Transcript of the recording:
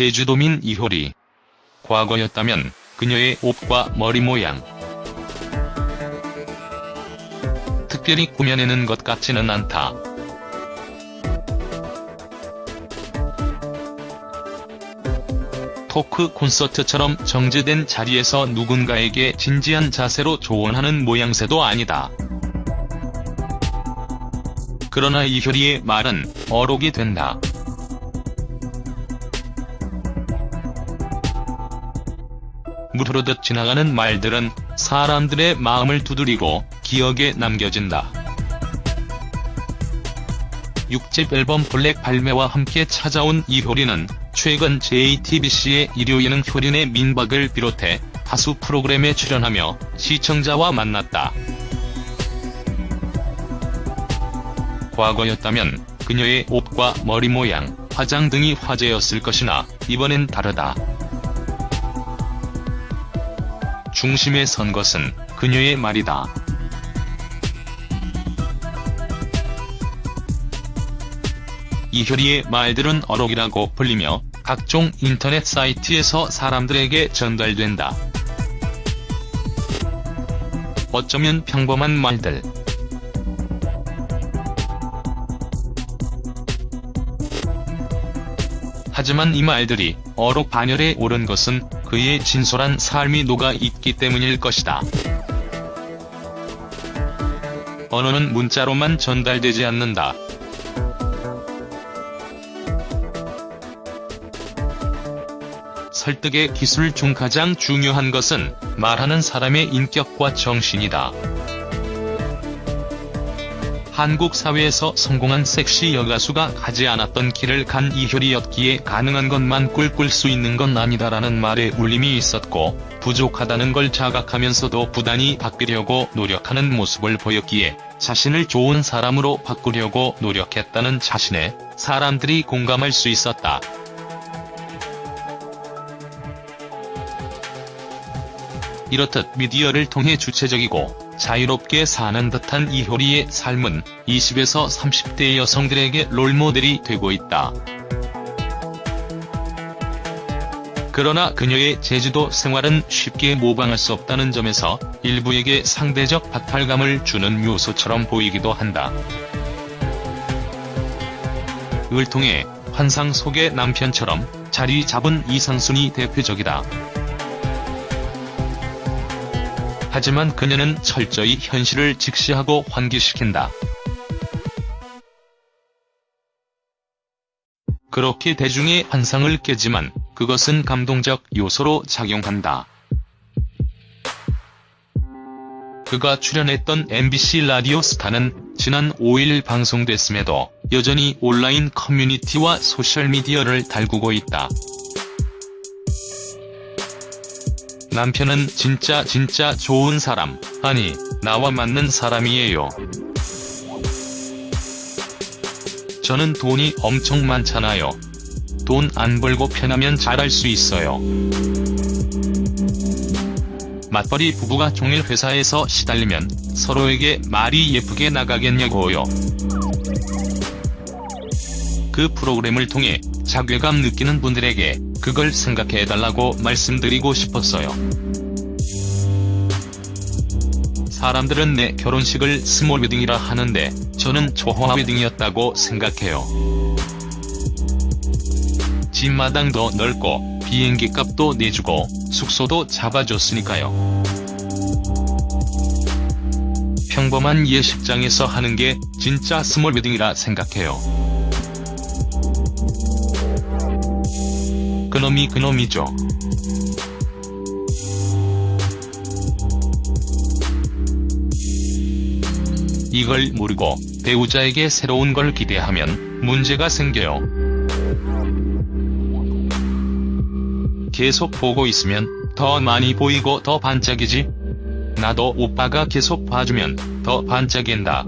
제주도민 이효리. 과거였다면 그녀의 옷과 머리 모양. 특별히 꾸며내는 것 같지는 않다. 토크 콘서트처럼 정제된 자리에서 누군가에게 진지한 자세로 조언하는 모양새도 아니다. 그러나 이효리의 말은 어록이 된다. 물흐르듯 지나가는 말들은 사람들의 마음을 두드리고 기억에 남겨진다. 6집 앨범 블랙 발매와 함께 찾아온 이효리는 최근 JTBC의 일요일은 효린의 민박을 비롯해 다수 프로그램에 출연하며 시청자와 만났다. 과거였다면 그녀의 옷과 머리 모양, 화장 등이 화제였을 것이나 이번엔 다르다. 중심에 선 것은 그녀의 말이다. 이효리의 말들은 어록이라고 불리며 각종 인터넷 사이트에서 사람들에게 전달된다. 어쩌면 평범한 말들. 하지만 이 말들이 어록 반열에 오른 것은 그의 진솔한 삶이 녹아 있기 때문일 것이다. 언어는 문자로만 전달되지 않는다. 설득의 기술 중 가장 중요한 것은 말하는 사람의 인격과 정신이다. 한국 사회에서 성공한 섹시 여가수가 가지 않았던 길을 간 이효리였기에 가능한 것만 꿀꿀 수 있는 건 아니다라는 말에 울림이 있었고 부족하다는 걸 자각하면서도 부단히 바뀌려고 노력하는 모습을 보였기에 자신을 좋은 사람으로 바꾸려고 노력했다는 자신에 사람들이 공감할 수 있었다. 이렇듯 미디어를 통해 주체적이고 자유롭게 사는 듯한 이효리의 삶은 20에서 30대 여성들에게 롤모델이 되고 있다. 그러나 그녀의 제주도 생활은 쉽게 모방할 수 없다는 점에서 일부에게 상대적 박탈감을 주는 요소처럼 보이기도 한다. 을 통해 환상 속의 남편처럼 자리 잡은 이상순이 대표적이다. 하지만 그녀는 철저히 현실을 직시하고 환기시킨다. 그렇게 대중의 환상을 깨지만 그것은 감동적 요소로 작용한다. 그가 출연했던 MBC 라디오 스타는 지난 5일 방송됐음에도 여전히 온라인 커뮤니티와 소셜미디어를 달구고 있다. 남편은 진짜 진짜 좋은 사람, 아니, 나와 맞는 사람이에요. 저는 돈이 엄청 많잖아요. 돈 안 벌고 편하면 잘할 수 있어요. 맞벌이 부부가 종일 회사에서 시달리면 서로에게 말이 예쁘게 나가겠냐고요. 그 프로그램을 통해 자괴감 느끼는 분들에게 그걸 생각해 달라고 말씀드리고 싶었어요. 사람들은 내 결혼식을 스몰 웨딩이라 하는데 저는 초호화 웨딩이었다고 생각해요. 집마당도 넓고 비행기 값도 내주고 숙소도 잡아줬으니까요. 평범한 예식장에서 하는 게 진짜 스몰 웨딩이라 생각해요. 그놈이 그놈이죠. 이걸 모르고 배우자에게 새로운 걸 기대하면 문제가 생겨요. 계속 보고 있으면 더 많이 보이고 더 반짝이지. 나도 오빠가 계속 봐주면 더 반짝인다.